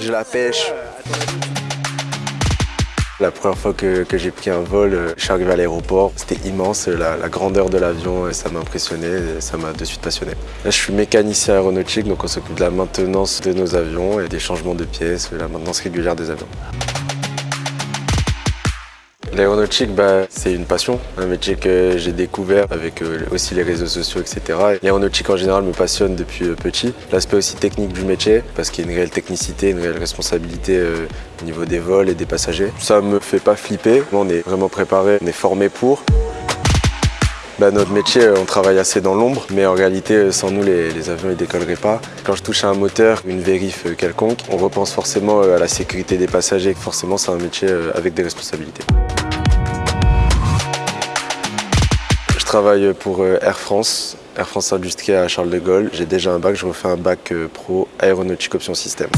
J'ai la pêche. La première fois que, j'ai pris un vol, euh, je suis arrivé à l'aéroport. C'était immense, la, grandeur de l'avion, ça m'a impressionné, ça m'a de suite passionné. Là, je suis mécanicien aéronautique, donc on s'occupe de la maintenance de nos avions et des changements de pièces, la maintenance régulière des avions. L'aéronautique, bah, c'est une passion, un métier que j'ai découvert avec euh, aussi les réseaux sociaux, etc. L'aéronautique en général me passionne depuis euh, petit. L'aspect aussi technique du métier, parce qu'il y a une réelle technicité, une réelle responsabilité euh, au niveau des vols et des passagers. Ça me fait pas flipper, on est vraiment préparé, on est formé pour. Bah, notre métier, on travaille assez dans l'ombre, mais en réalité, sans nous, les, avions ne décolleraient pas. Quand je touche à un moteur, une vérif quelconque, on repense forcément à la sécurité des passagers. Forcément, c'est un métier avec des responsabilités. Travaille pour euh, Air France, Air France Industrie à Charles de Gaulle. J'ai déjà un bac, je refais un bac euh, pro aéronautique option système.